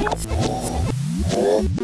Thank you.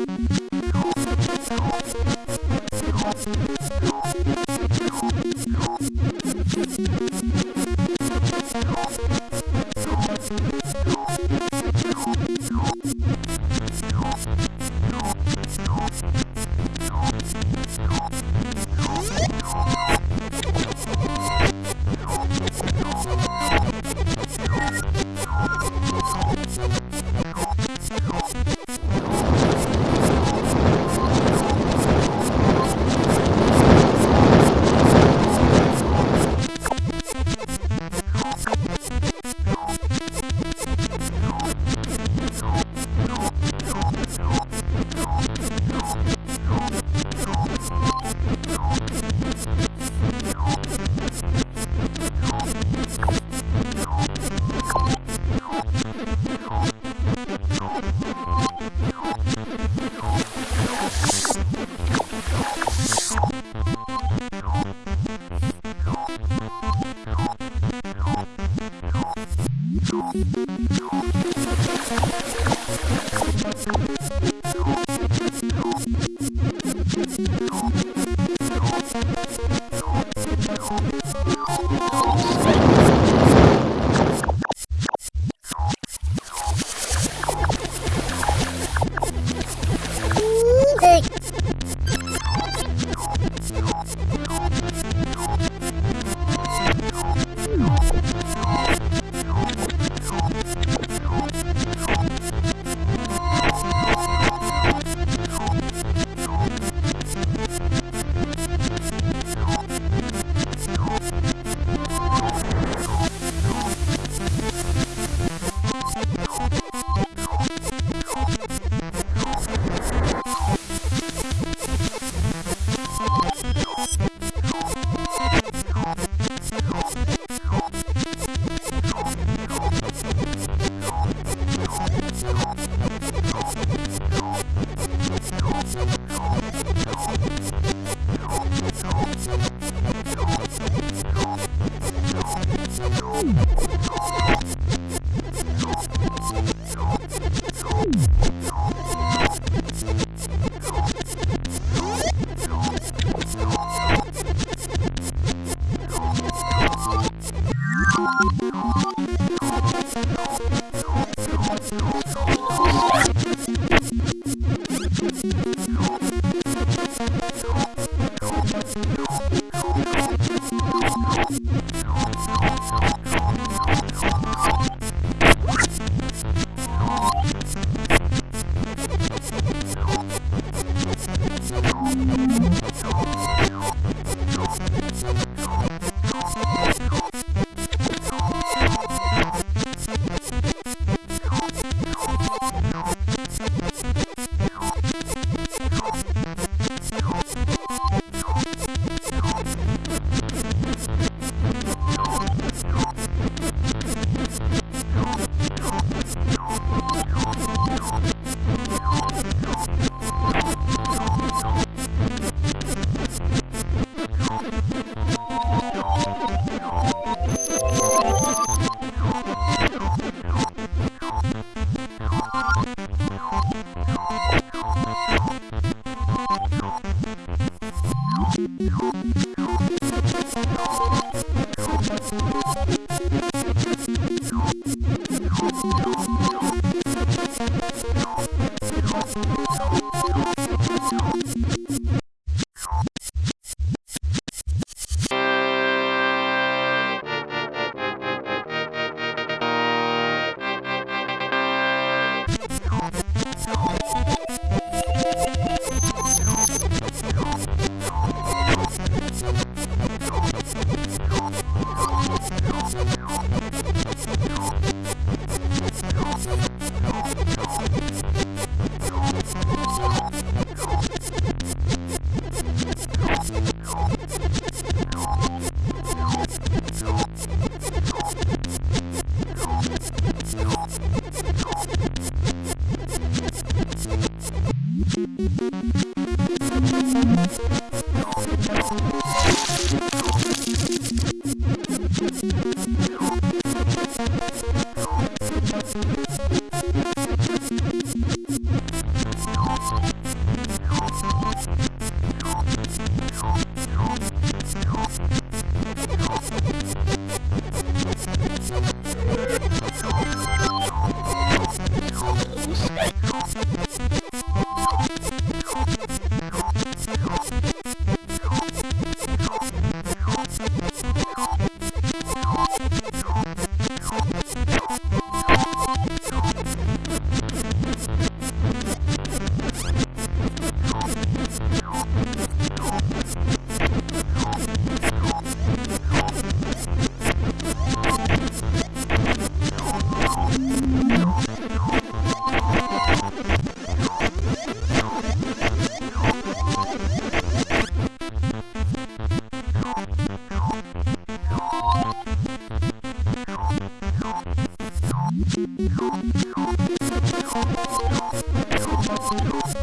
I'm not going to do that. I'm not going to do that. I'm not going to do that.